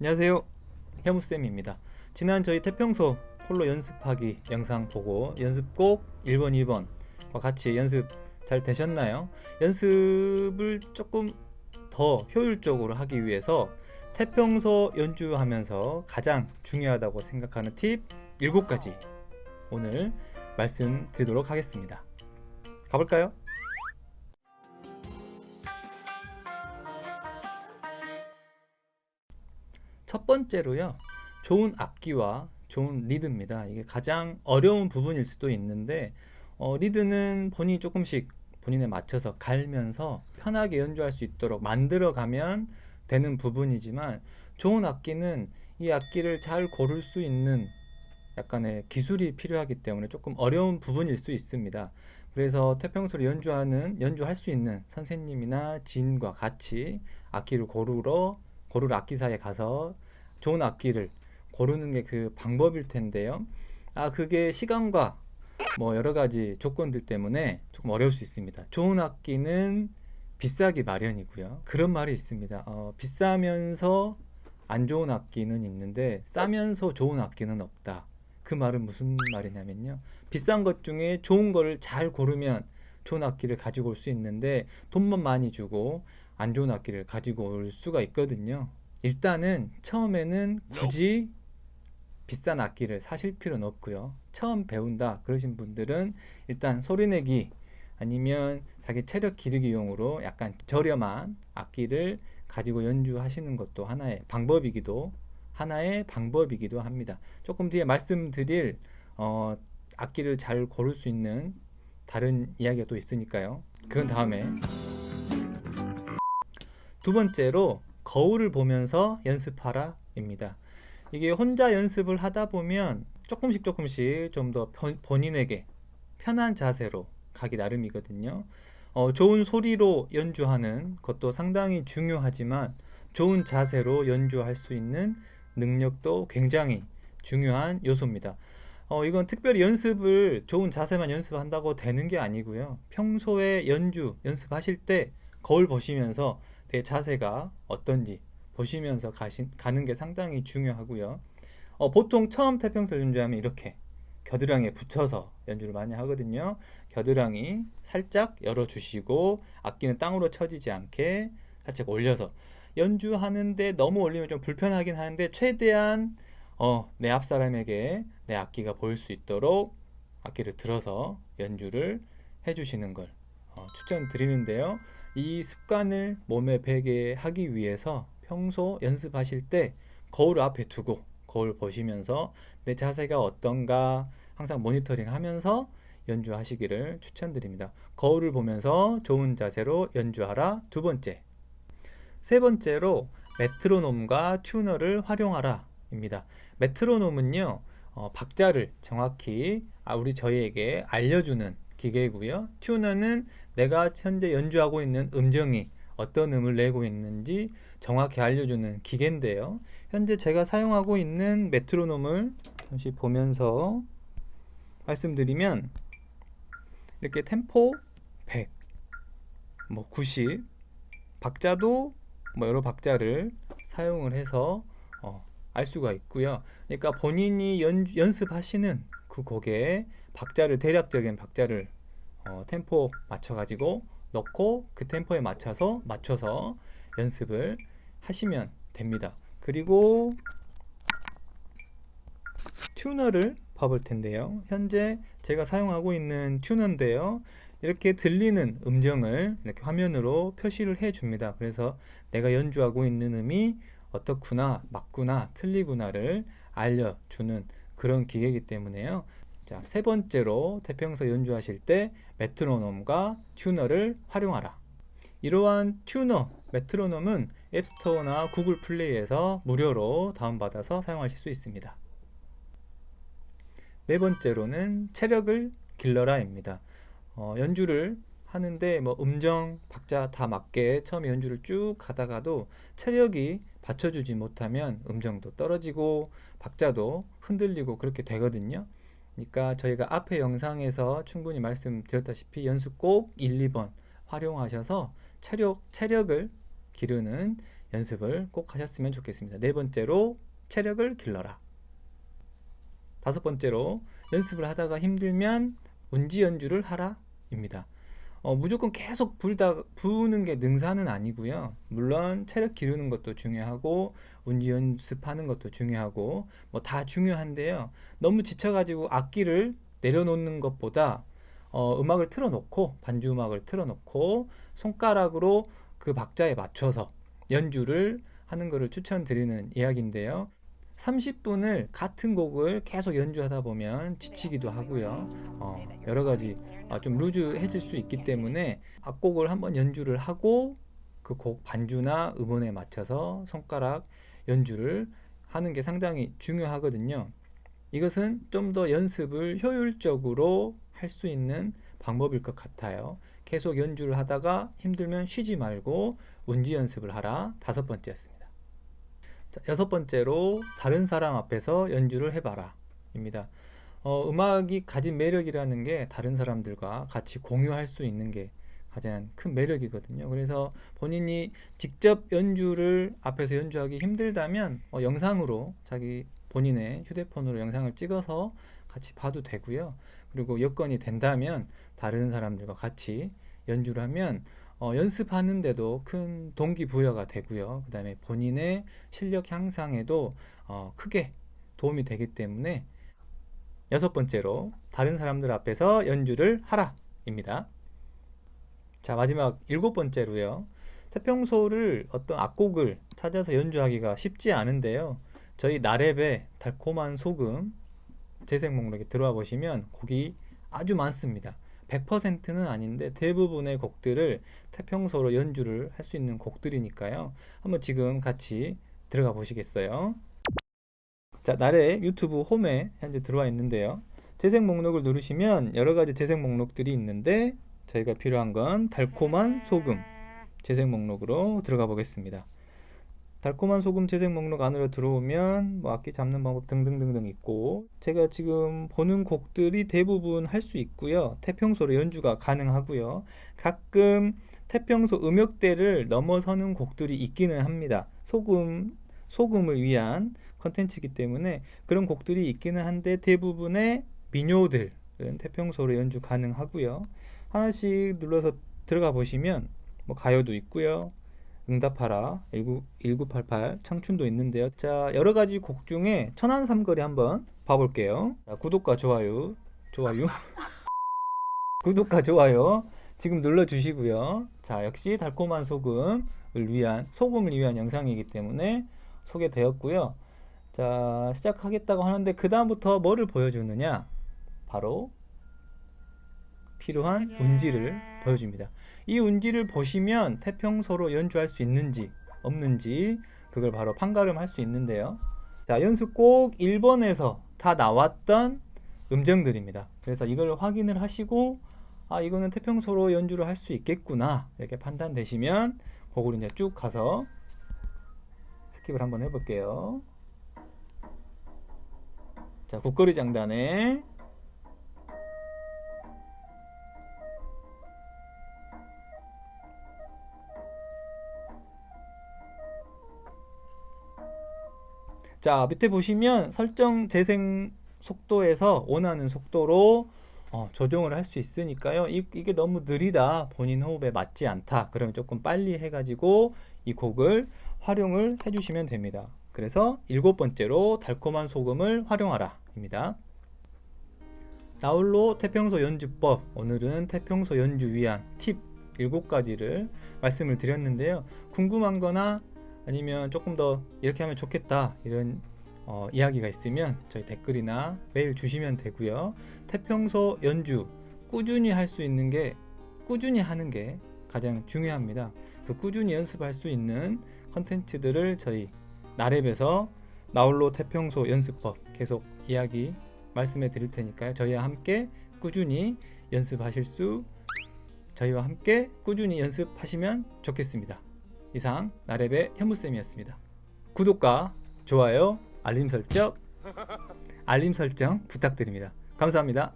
안녕하세요 혜무쌤입니다 지난 저희 태평소 홀로 연습하기 영상 보고 연습곡 1번 2번과 같이 연습 잘 되셨나요? 연습을 조금 더 효율적으로 하기 위해서 태평소 연주하면서 가장 중요하다고 생각하는 팁 7가지 오늘 말씀드리도록 하겠습니다 가볼까요? 첫 번째로요 좋은 악기와 좋은 리드입니다. 이게 가장 어려운 부분일 수도 있는데 어, 리드는 본인이 조금씩 본인에 맞춰서 갈면서 편하게 연주할 수 있도록 만들어 가면 되는 부분이지만 좋은 악기는 이 악기를 잘 고를 수 있는 약간의 기술이 필요하기 때문에 조금 어려운 부분일 수 있습니다. 그래서 태평소를 연주하는 연주할 수 있는 선생님이나 지인과 같이 악기를 고르러 고르러 악기사에 가서 좋은 악기를 고르는 게 그 방법일 텐데요. 아 그게 시간과 뭐 여러 가지 조건들 때문에 조금 어려울 수 있습니다. 좋은 악기는 비싸기 마련이고요. 그런 말이 있습니다. 어, 비싸면서 안 좋은 악기는 있는데 싸면서 좋은 악기는 없다. 그 말은 무슨 말이냐면요. 비싼 것 중에 좋은 거를 잘 고르면 좋은 악기를 가지고 올 수 있는데 돈만 많이 주고 안 좋은 악기를 가지고 올 수가 있거든요. 일단은 처음에는 굳이 비싼 악기를 사실 필요는 없고요. 처음 배운다 그러신 분들은 일단 소리내기 아니면 자기 체력 기르기용으로 약간 저렴한 악기를 가지고 연주하시는 것도 하나의 방법이기도 하나의 방법이기도 합니다. 조금 뒤에 말씀드릴 어, 악기를 잘 고를 수 있는 다른 이야기가 또 있으니까요. 그건 다음에 두 번째로 거울을 보면서 연습하라 입니다. 이게 혼자 연습을 하다 보면 조금씩 조금씩 좀 더 본인에게 편한 자세로 가기 나름이거든요. 어, 좋은 소리로 연주하는 것도 상당히 중요하지만 좋은 자세로 연주할 수 있는 능력도 굉장히 중요한 요소입니다. 어, 이건 특별히 연습을 좋은 자세만 연습한다고 되는 게 아니고요. 평소에 연주 연습하실 때 거울 보시면서 내 자세가 어떤지 보시면서 가신, 가는 게 상당히 중요하고요. 어, 보통 처음 태평소 연주하면 이렇게 겨드랑이에 붙여서 연주를 많이 하거든요. 겨드랑이 살짝 열어주시고 악기는 땅으로 쳐지지 않게 살짝 올려서 연주하는데 너무 올리면 좀 불편하긴 하는데 최대한 어, 내 앞사람에게 내 악기가 보일 수 있도록 악기를 들어서 연주를 해주시는 걸 어, 추천드리는데요 이 습관을 몸에 배게 하기 위해서 평소 연습하실 때 거울 앞에 두고 거울 보시면서 내 자세가 어떤가 항상 모니터링 하면서 연주하시기를 추천드립니다. 거울을 보면서 좋은 자세로 연주하라. 두 번째. 세 번째로 메트로놈과 튜너를 활용하라 입니다. 메트로놈은요 어, 박자를 정확히 아, 우리 저희에게 알려주는 기계고요. 튜너는 내가 현재 연주하고 있는 음정이 어떤 음을 내고 있는지 정확히 알려주는 기계인데요. 현재 제가 사용하고 있는 메트로놈을 잠시 보면서 말씀드리면 이렇게 템포 100, 뭐 90, 박자도 뭐 여러 박자를 사용을 해서 어, 알 수가 있고요. 그러니까 본인이 연, 연습하시는 그 곡에 박자를 대략적인 박자를 어, 템포 맞춰 가지고 넣고 그 템포에 맞춰서 맞춰서 연습을 하시면 됩니다. 그리고 튜너를 봐볼 텐데요. 현재 제가 사용하고 있는 튜너인데요. 이렇게 들리는 음정을 이렇게 화면으로 표시를 해 줍니다. 그래서 내가 연주하고 있는 음이 어떻구나 맞구나 틀리구나를 알려주는 그런 기계이기 때문에요 자, 세 번째로 태평소 연주하실 때 메트로놈과 튜너를 활용하라. 이러한 튜너, 메트로놈은 앱스토어나 구글 플레이에서 무료로 다운받아서 사용하실 수 있습니다. 네 번째로는 체력을 길러라 입니다. 어, 연주를 하는데 뭐 음정, 박자 다 맞게 처음 연주를 쭉 가다가도 체력이 받쳐주지 못하면 음정도 떨어지고 박자도 흔들리고 그렇게 되거든요 그러니까 저희가 앞에 영상에서 충분히 말씀드렸다시피 연습 꼭 1, 2번 활용하셔서 체력, 체력을 기르는 연습을 꼭 하셨으면 좋겠습니다. 네 번째로 체력을 길러라. 다섯 번째로 연습을 하다가 힘들면 운지 연주를 하라 입니다. 어, 무조건 계속 불다 부는 게 능사는 아니고요. 물론 체력 기르는 것도 중요하고 운지 연습하는 것도 중요하고 뭐 다 중요한데요. 너무 지쳐가지고 악기를 내려놓는 것보다 어, 음악을 틀어놓고 반주 음악을 틀어놓고 손가락으로 그 박자에 맞춰서 연주를 하는 것을 추천드리는 이야기인데요. 30분을 같은 곡을 계속 연주하다 보면 지치기도 하고요. 어, 여러 가지 어, 좀 루즈해질 수 있기 때문에 악곡을 한번 연주를 하고 그 곡 반주나 음원에 맞춰서 손가락 연주를 하는 게 상당히 중요하거든요. 이것은 좀 더 연습을 효율적으로 할 수 있는 방법일 것 같아요. 계속 연주를 하다가 힘들면 쉬지 말고 운지 연습을 하라. 다섯 번째였습니다. 자, 여섯 번째로 다른 사람 앞에서 연주를 해봐라. 입니다. 어, 음악이 가진 매력이라는 게 다른 사람들과 같이 공유할 수 있는 게 가장 큰 매력이거든요. 그래서 본인이 직접 연주를 앞에서 연주하기 힘들다면 어, 영상으로 자기 본인의 휴대폰으로 영상을 찍어서 같이 봐도 되고요. 그리고 여건이 된다면 다른 사람들과 같이 연주를 하면 어, 연습하는데도 큰 동기부여가 되고요. 그 다음에 본인의 실력 향상에도 어, 크게 도움이 되기 때문에 여섯 번째로 다른 사람들 앞에서 연주를 하라 입니다. 자 마지막 일곱 번째로요. 태평소를 어떤 악곡을 찾아서 연주하기가 쉽지 않은데요. 저희 나랩의 달콤한 소금 재생 목록에 들어와 보시면 곡이 아주 많습니다. 100%는 아닌데 대부분의 곡들을 태평소로 연주를 할 수 있는 곡들이니까요. 한번 지금 같이 들어가 보시겠어요? 자, 나래 유튜브 홈에 현재 들어와 있는데요. 재생 목록을 누르시면 여러 가지 재생 목록들이 있는데 저희가 필요한 건 달콤한 소금 재생 목록으로 들어가 보겠습니다. 달콤한 소금 재생 목록 안으로 들어오면 뭐 악기 잡는 방법 등등등등 있고 제가 지금 보는 곡들이 대부분 할 수 있고요. 태평소로 연주가 가능하고요. 가끔 태평소 음역대를 넘어서는 곡들이 있기는 합니다. 소금 소금을 위한 컨텐츠이기 때문에 그런 곡들이 있기는 한데 대부분의 민요들은 태평소로 연주 가능하고요. 하나씩 눌러서 들어가 보시면 뭐 가요도 있고요 응답하라. 19, 1988 청춘도 있는데요. 자 여러가지 곡 중에 천안 삼거리 한번 봐볼게요. 자, 구독과 좋아요. 좋아요. 구독과 좋아요 지금 눌러주시고요. 자 역시 달콤한 소금을 위한 소금을 위한 영상이기 때문에 소개되었고요. 자 시작하겠다고 하는데 그 다음부터 뭐를 보여주느냐? 바로 필요한 운지를 보여줍니다. 이 운지를 보시면 태평소로 연주할 수 있는지 없는지 그걸 바로 판가름 할 수 있는데요. 자, 연습곡 1번에서 다 나왔던 음정들입니다. 그래서 이걸 확인을 하시고 아 이거는 태평소로 연주를 할 수 있겠구나 이렇게 판단되시면 곡을 이제 쭉 가서 skip을 한번 해볼게요. 자, 국거리 장단에 자 밑에 보시면 설정 재생 속도에서 원하는 속도로 어, 조정을 할 수 있으니까요. 이, 이게 너무 느리다. 본인 호흡에 맞지 않다. 그러면 조금 빨리 해가지고 이 곡을 활용을 해주시면 됩니다. 그래서 일곱 번째로 달콤한 소금을 활용하라 입니다. 나홀로 태평소 연주법 오늘은 태평소 연주 위한 팁 7가지를 말씀을 드렸는데요. 궁금한 거나 아니면 조금 더 이렇게 하면 좋겠다 이런 어, 이야기가 있으면 저희 댓글이나 메일 주시면 되고요. 태평소 연주 꾸준히 할 수 있는 게 꾸준히 하는 게 가장 중요합니다. 그 꾸준히 연습할 수 있는 컨텐츠들을 저희 나랩에서 나홀로 태평소 연습법 계속 이야기 말씀해 드릴 테니까요. 저희와 함께 꾸준히 연습하실 수 저희와 함께 꾸준히 연습하시면 좋겠습니다 이상 나랩의 현무쌤이었습니다. 구독과 좋아요, 알림 설정, 알림 설정 부탁드립니다. 감사합니다.